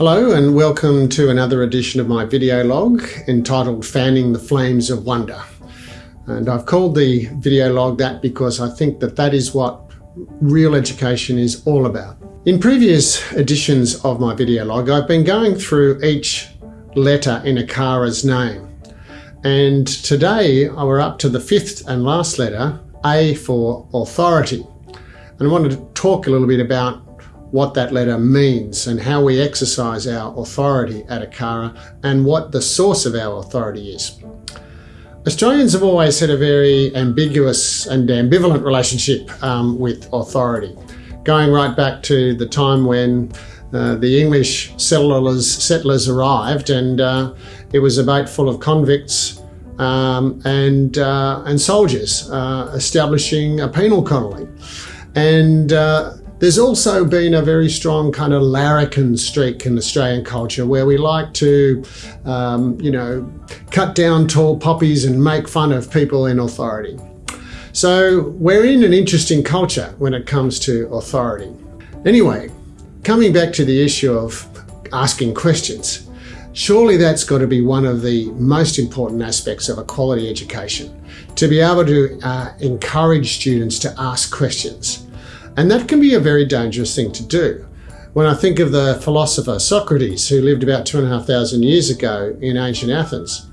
Hello and welcome to another edition of my video log entitled Fanning the Flames of Wonder. And I've called the video log that because I think that that is what real education is all about. In previous editions of my video log, I've been going through each letter in ACARA's name. And today we're up to the fifth and last letter, A for authority. And I wanted to talk a little bit about what that letter means and how we exercise our authority at ACARA and what the source of our authority is. Australians have always had a very ambiguous and ambivalent relationship um, with authority, going right back to the time when uh, the English settlers, settlers arrived and uh, it was a boat full of convicts um, and, uh, and soldiers uh, establishing a penal colony. And uh, there's also been a very strong kind of larrikin streak in Australian culture where we like to, um, you know, cut down tall poppies and make fun of people in authority. So we're in an interesting culture when it comes to authority. Anyway, coming back to the issue of asking questions, surely that's got to be one of the most important aspects of a quality education, to be able to uh, encourage students to ask questions. And that can be a very dangerous thing to do. When I think of the philosopher Socrates, who lived about two and a half thousand years ago in ancient Athens,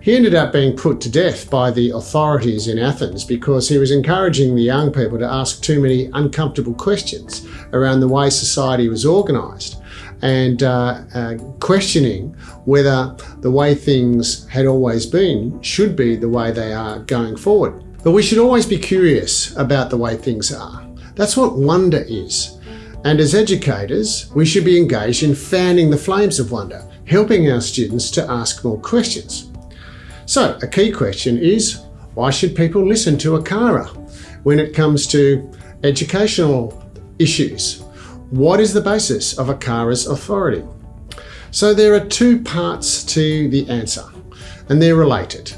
he ended up being put to death by the authorities in Athens because he was encouraging the young people to ask too many uncomfortable questions around the way society was organised and uh, uh, questioning whether the way things had always been should be the way they are going forward. But we should always be curious about the way things are. That's what wonder is. And as educators, we should be engaged in fanning the flames of wonder, helping our students to ask more questions. So a key question is, why should people listen to ACARA when it comes to educational issues? What is the basis of ACARA's authority? So there are two parts to the answer, and they're related.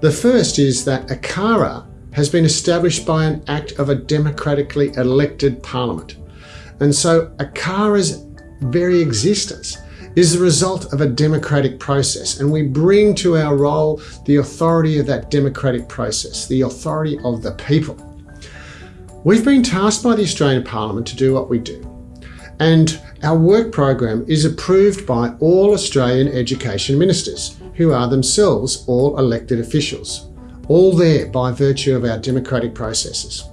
The first is that ACARA has been established by an act of a democratically elected parliament. And so ACARA's very existence is the result of a democratic process. And we bring to our role the authority of that democratic process, the authority of the people. We've been tasked by the Australian Parliament to do what we do. And our work program is approved by all Australian education ministers, who are themselves all elected officials all there by virtue of our democratic processes.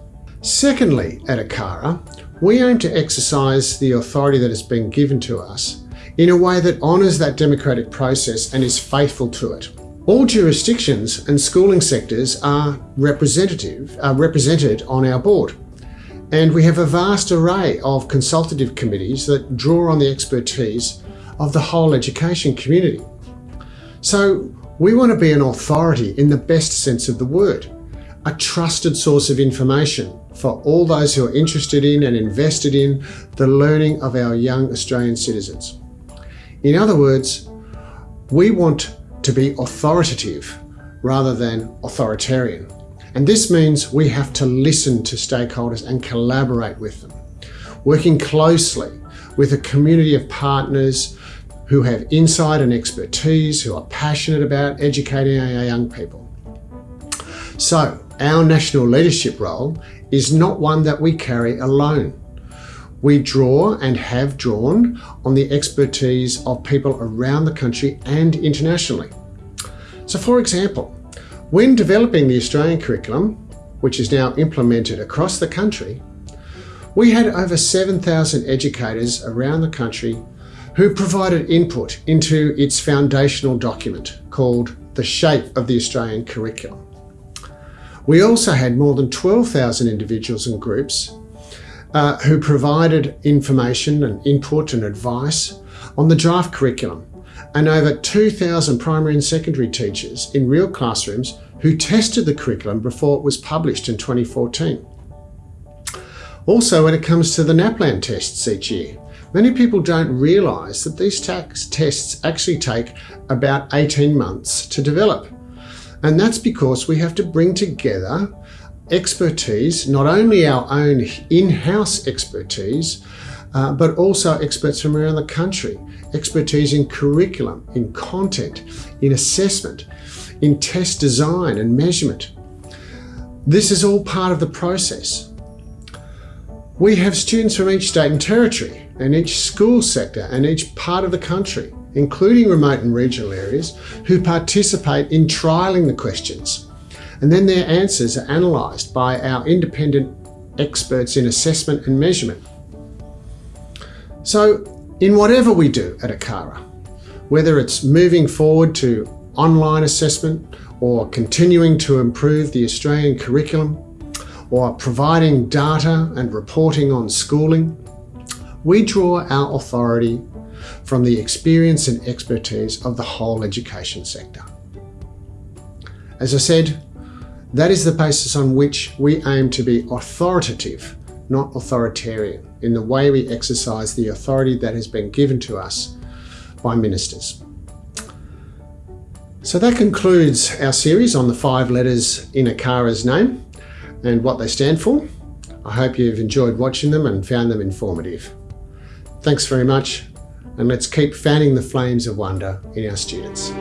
Secondly, at ACARA, we aim to exercise the authority that has been given to us in a way that honours that democratic process and is faithful to it. All jurisdictions and schooling sectors are representative, are represented on our board. And we have a vast array of consultative committees that draw on the expertise of the whole education community. So we want to be an authority in the best sense of the word, a trusted source of information for all those who are interested in and invested in the learning of our young Australian citizens. In other words, we want to be authoritative rather than authoritarian. And this means we have to listen to stakeholders and collaborate with them, working closely with a community of partners who have insight and expertise, who are passionate about educating our young people. So our national leadership role is not one that we carry alone. We draw and have drawn on the expertise of people around the country and internationally. So for example, when developing the Australian curriculum, which is now implemented across the country, we had over 7,000 educators around the country who provided input into its foundational document called The Shape of the Australian Curriculum. We also had more than 12,000 individuals and groups uh, who provided information and input and advice on the draft curriculum and over 2,000 primary and secondary teachers in real classrooms who tested the curriculum before it was published in 2014. Also, when it comes to the NAPLAN tests each year, Many people don't realise that these tax tests actually take about 18 months to develop. And that's because we have to bring together expertise, not only our own in-house expertise, uh, but also experts from around the country, expertise in curriculum, in content, in assessment, in test design and measurement. This is all part of the process. We have students from each state and territory and each school sector and each part of the country, including remote and regional areas, who participate in trialling the questions. And then their answers are analysed by our independent experts in assessment and measurement. So in whatever we do at ACARA, whether it's moving forward to online assessment or continuing to improve the Australian curriculum or providing data and reporting on schooling, we draw our authority from the experience and expertise of the whole education sector. As I said, that is the basis on which we aim to be authoritative, not authoritarian, in the way we exercise the authority that has been given to us by ministers. So that concludes our series on the five letters in ACARA's name and what they stand for. I hope you've enjoyed watching them and found them informative. Thanks very much and let's keep fanning the flames of wonder in our students.